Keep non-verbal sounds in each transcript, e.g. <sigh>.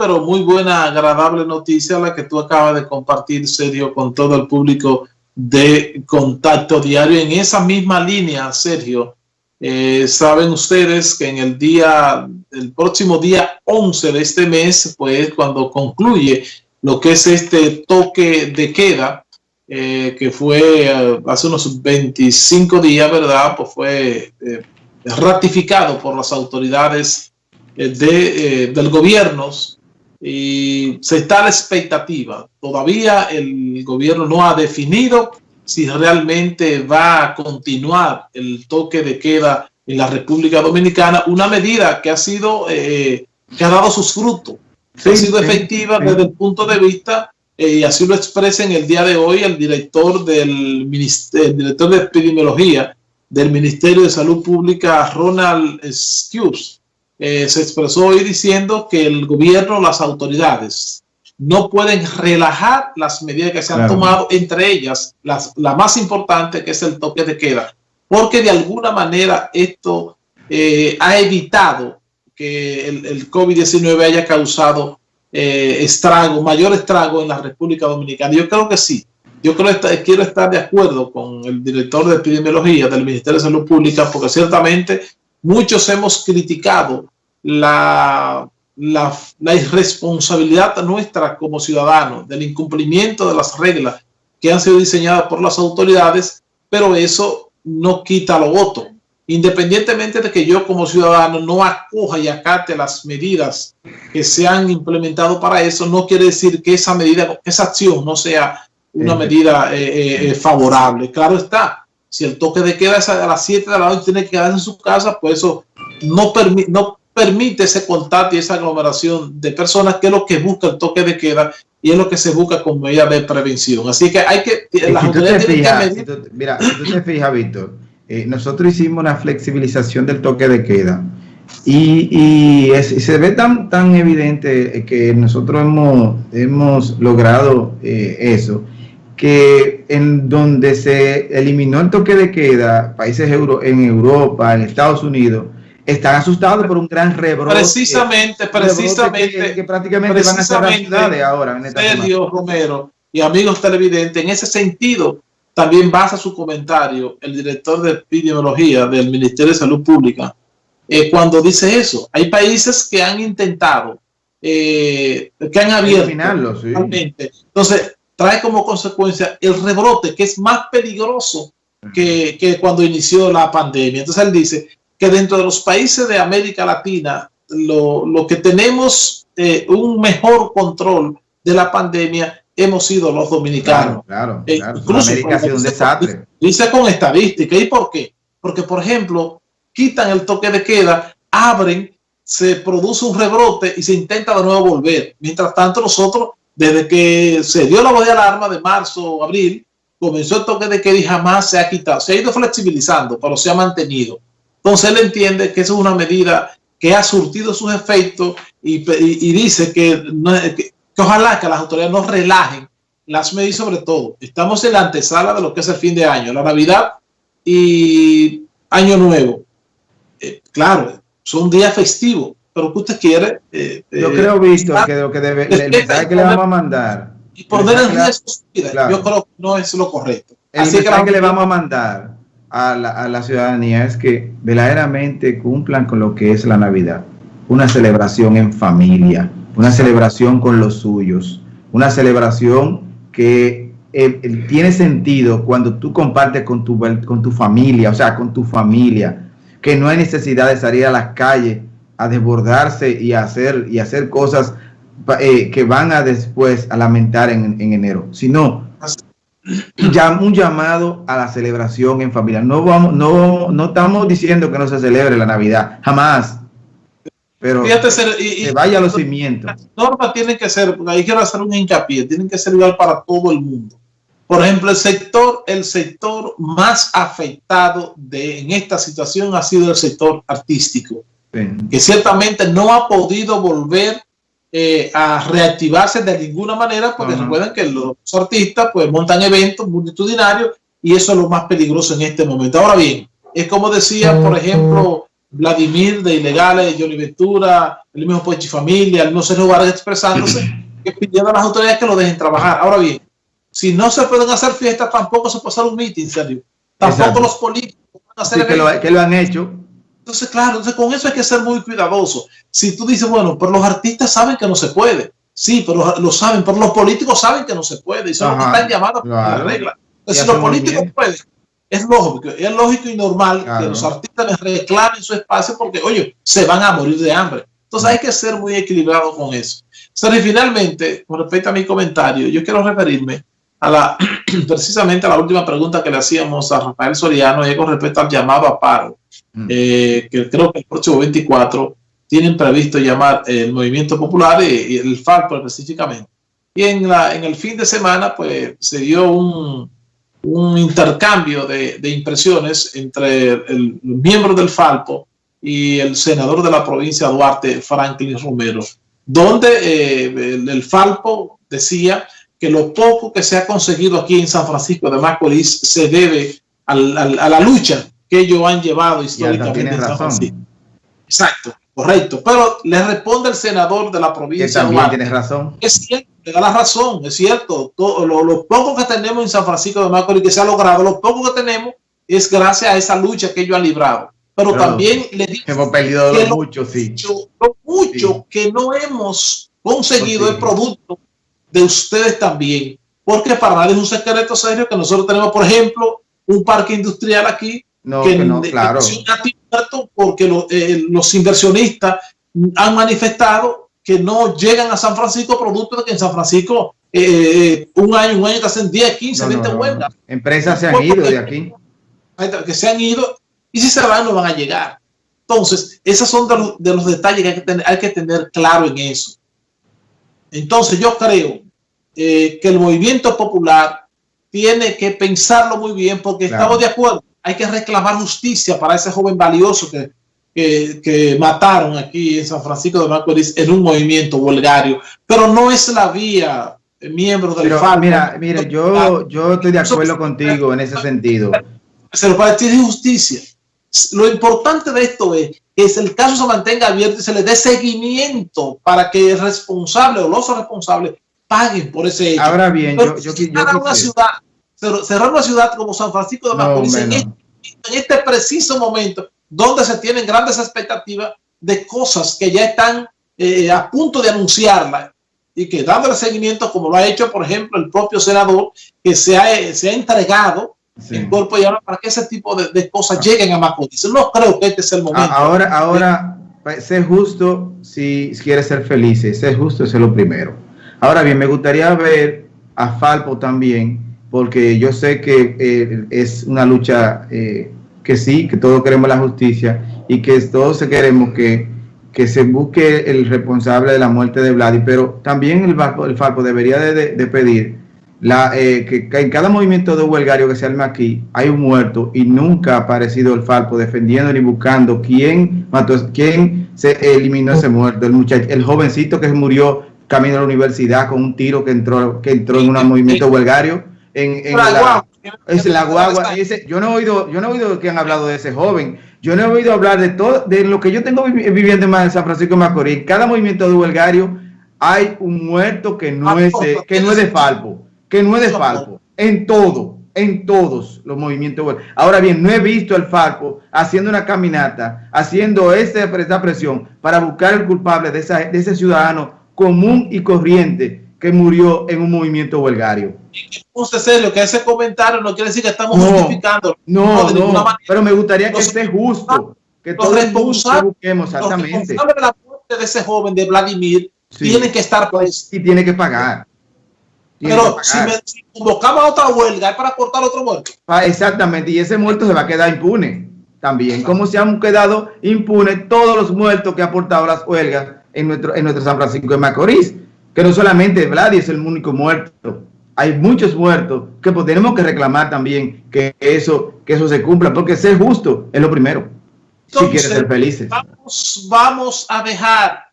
pero muy buena, agradable noticia la que tú acabas de compartir, Sergio, con todo el público de Contacto Diario. En esa misma línea, Sergio, eh, saben ustedes que en el día, el próximo día 11 de este mes, pues cuando concluye lo que es este toque de queda, eh, que fue eh, hace unos 25 días, ¿verdad? Pues fue ratificado por las autoridades de, del gobierno y se está a la expectativa. Todavía el gobierno no ha definido si realmente va a continuar el toque de queda en la República Dominicana, una medida que ha sido, eh, que ha dado sus frutos, que ha sido efectiva desde el punto de vista, eh, y así lo expresa en el día de hoy el director del el director de epidemiología del Ministerio de Salud Pública, Ronald Stewart, eh, se expresó hoy diciendo que el gobierno, las autoridades, no pueden relajar las medidas que se han tomado, entre ellas las, la más importante que es el toque de queda, porque de alguna manera esto eh, ha evitado que el, el COVID-19 haya causado eh, estrago, mayor estrago en la República Dominicana. Yo creo que sí. Yo creo que quiero estar de acuerdo con el director de epidemiología del Ministerio de Salud Pública, porque ciertamente muchos hemos criticado la, la, irresponsabilidad nuestra como ciudadanos del incumplimiento de las reglas que han sido diseñadas por las autoridades, pero eso no quita lo voto. Independientemente de que yo como ciudadano no acoja y acate las medidas que se han implementado para eso, no quiere decir que esa medida, esa acción no sea una medida eh, eh, eh, favorable. Claro está, si el toque de queda es a las 7 de la noche tiene que quedarse en su casa, pues eso no, no permite ese contacto y esa aglomeración de personas, que es lo que busca el toque de queda y es lo que se busca como medida de prevención. Así que hay que... mira, si tú te fijas, Víctor, eh, nosotros hicimos una flexibilización del toque de queda y, se ve tan, tan evidente que nosotros hemos, hemos logrado eh, eso, que en donde se eliminó el toque de queda, países euro, en Europa, en Estados Unidos, están asustados por un gran rebrote. Precisamente, precisamente. Que, prácticamente van a cerrar ciudades ahora. En Sergio Romero y amigos televidentes, en ese sentido, también basa su comentario el director de epidemiología del Ministerio de Salud Pública, eh, cuando dice eso. Hay países que han intentado, eh, que han abierto. Entonces, trae como consecuencia el rebrote, que es más peligroso que, que cuando inició la pandemia. Entonces él dice, que dentro de los países de América Latina, lo, lo que tenemos eh, un mejor control de la pandemia hemos sido los dominicanos. Claro, claro. Eh, incluso América ha sido un desastre. Dice con estadística. ¿Y por qué? Porque, por ejemplo, quitan el toque de queda, abren, se produce un rebrote y se intenta de nuevo volver. Mientras tanto, nosotros, desde que se dio la voz de alarma de marzo o abril, comenzó el toque de queda y jamás se ha quitado. Se ha ido flexibilizando, pero se ha mantenido. Entonces él entiende que eso es una medida que ha surtido sus efectos y, dice que, ojalá que las autoridades no relajen las medidas sobre todo. Estamos en la antesala de lo que es el fin de año, la Navidad y Año Nuevo. Eh, claro, son días festivos, pero que usted quiere... Eh, yo creo, visto que lo que debe, el <laughs> mensaje que le vamos a mandar... Y poner en riesgo su vida, yo creo que no es lo correcto. El Así mensaje que le vamos a mandar a la, ciudadanía es que verdaderamente cumplan con lo que es la Navidad. Una celebración en familia, una celebración con los suyos, una celebración que eh, eh, tiene sentido cuando tú compartes con tu, con tu familia, o sea, con tu familia, que no hay necesidad de salir a las calles a desbordarse y hacer, y hacer cosas eh, que van a después a lamentar en, en enero, sino un llamado a la celebración en familia. No, vamos, no, no estamos diciendo que no se celebre la Navidad, jamás. Pero y, vaya a los cimientos. Las normas tienen que ser, ahí quiero hacer un hincapié, tienen que ser igual para todo el mundo. Por ejemplo, el sector, el sector más afectado de, en esta situación ha sido el sector artístico, que ciertamente no ha podido volver eh, a reactivarse de ninguna manera, porque recuerden que los artistas pues montan eventos multitudinarios y eso es lo más peligroso en este momento. Ahora bien, es como decía, por ejemplo, Vladimir de Ilegales, Johnny Ventura, el mismo Pochi Familia, el mismo Sergio Vargas expresándose, <clears throat> que pidiendo a las autoridades que lo dejen trabajar. Ahora bien, si no se pueden hacer fiestas, tampoco se puede hacer un meeting, serio. Tampoco los políticos pueden hacer que, lo, que lo han hecho. Entonces, claro, entonces con eso hay que ser muy cuidadoso. Si tú dices, bueno, pero los artistas saben que no se puede. Sí, pero lo saben, pero los políticos saben que no se puede y son los que están llamados a la regla. Entonces, si los políticos pueden, es lógico, es lógico y normal que los artistas les reclamen su espacio porque, oye, se van a morir de hambre. Entonces hay que ser muy equilibrado con eso. O y finalmente, con respecto a mi comentario, yo quiero referirme a la, <clears throat> precisamente a la última pregunta que le hacíamos a Rafael Soriano y con respecto al llamado a paro, mm. eh, que creo que el próximo 24 tienen previsto llamar el Movimiento Popular y, el FARC específicamente. Y en, la, en el fin de semana, pues se dio un, un intercambio de, impresiones entre el, miembro del Falpo y el senador de la provincia de Duarte, Franklin Romero, donde eh, el, Falpo decía que lo poco que se ha conseguido aquí en San Francisco de Macorís se debe a la lucha que ellos han llevado históricamente en San Francisco. Exacto. Correcto, pero le responde el senador de la provincia. Que también tiene razón. Es cierto, le da la razón, es cierto. Todo, lo, poco que tenemos en San Francisco de Macorís que se ha logrado, lo poco que tenemos es gracias a esa lucha que ellos han librado. Pero también le digo hemos perdido lo mucho, sí. Lo mucho que no hemos conseguido el producto de ustedes también. Porque para nadie es un secreto serio que nosotros tenemos, por ejemplo, un parque industrial aquí no, que, no, claro. porque eh, los inversionistas han manifestado que no llegan a San Francisco producto de que en San Francisco eh, eh, un año, un año te hacen 10, 15, 20 huelgas. Empresas se han ido de aquí. Que se han ido y si se van no van a llegar. Entonces, esos son de los, detalles que hay que, tener, hay que tener claro en eso. Entonces, yo creo que el movimiento popular tiene que pensarlo muy bien porque estamos de acuerdo hay que reclamar justicia para ese joven valioso que, que, mataron aquí en San Francisco de Macorís en un movimiento vulgario. Pero no es la vía, eh, miembros del Pero, Mira, mira yo, yo estoy de acuerdo contigo en ese sentido. Se para ti justicia. Lo importante de esto es que el caso se mantenga abierto y se le dé seguimiento para que el responsable o los responsables paguen por ese hecho. Ahora bien, yo, yo, una ciudad cerrar una ciudad como San Francisco de Macorís este, en, este, preciso momento, donde se tienen grandes expectativas de cosas que ya están eh, a punto de anunciarla y que dándole seguimiento, como lo ha hecho, por ejemplo, el propio senador, que se ha, se ha entregado el cuerpo y para que ese tipo de, cosas ah. lleguen a Macorís. No creo que este sea el momento. Ahora, ahora, pues, sé justo si quieres ser feliz, sé justo, es lo primero. Ahora bien, me gustaría ver a Falpo también porque yo sé que eh, es una lucha eh, que sí, que todos queremos la justicia y que todos queremos que, que se busque el responsable de la muerte de Vladi, pero también el, el Falpo debería de, pedir la, eh, que, en cada movimiento de huelgario que se arme aquí hay un muerto y nunca ha aparecido el Falpo defendiendo ni buscando quién mató, quién se eliminó ese muerto, el muchacho, el jovencito que murió camino a la universidad con un tiro que entró, que entró en un movimiento huelgario en, la, es la guagua. yo no he oído, yo no he oído que han hablado de ese joven. Yo no he oído hablar de todo, de lo que yo tengo viviendo en San Francisco de Macorís. En cada movimiento de huelgario hay un muerto que no es de, que no es de Falpo, que no es de Falpo, en todo, en todos los movimientos. Ahora bien, no he visto al Falpo haciendo una caminata, haciendo esa presión para buscar el culpable de, de ese ciudadano común y corriente que murió en un movimiento huelgario. Usted serio que ese comentario no quiere decir que estamos justificando. No, no, pero me gustaría que esté justo, que todos busquemos exactamente. Los de la muerte de ese joven de Vladimir tiene que estar pues y tiene que pagar. pero Si, me, convocamos a otra huelga es para cortar otro muerto. Ah, exactamente, y ese muerto se va a quedar impune también, como se han quedado impunes todos los muertos que ha aportado las huelgas en nuestro, en nuestro San Francisco de Macorís que no solamente Vladi es el único muerto, hay muchos muertos que pues, tenemos que reclamar también que eso, que eso se cumpla, porque ser justo es lo primero, si quieres ser felices. Vamos, vamos a dejar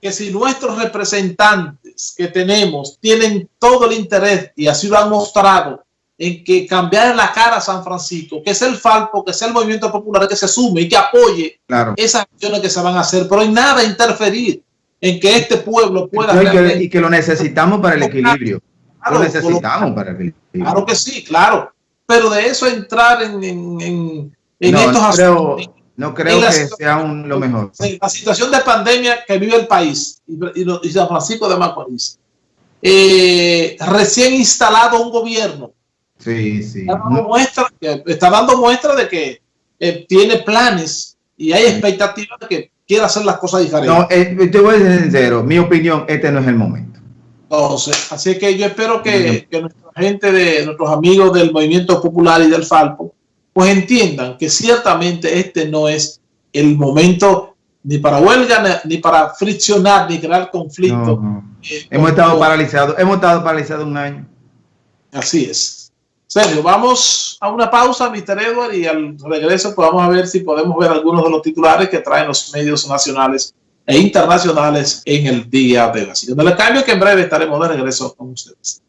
que si nuestros representantes que tenemos tienen todo el interés, y así lo han mostrado, en que cambiar la cara a San Francisco, que es el Falpo, que es el movimiento popular que se sume y que apoye esas acciones que se van a hacer, pero hay nada interferir en que este pueblo pueda... Y que, y que lo necesitamos para el equilibrio. lo necesitamos para el equilibrio. Claro que sí, claro. Pero de eso entrar en, en, en, estos asuntos... No creo que sea un, lo mejor. La situación de pandemia que vive el país y, San Francisco de Macorís. Eh, recién instalado un gobierno. Sí, sí. Está dando, muestra, está dando muestra de que eh, tiene planes y hay expectativas de que quiera hacer las cosas diferentes. No, eh, te voy a ser sincero, mi opinión, este no es el momento. Entonces, así que yo espero que, que nuestra gente, de nuestros amigos del Movimiento Popular y del Falpo, pues entiendan que ciertamente este no es el momento ni para huelga, ni para friccionar, ni crear conflicto. Eh, hemos estado paralizados, hemos estado paralizados un año. Así es. Sergio, vamos a una pausa, Mr. Edward, y al regreso pues vamos a ver si podemos ver algunos de los titulares que traen los medios nacionales e internacionales en el día de hoy. Así que no le cambio que en breve estaremos de regreso con ustedes.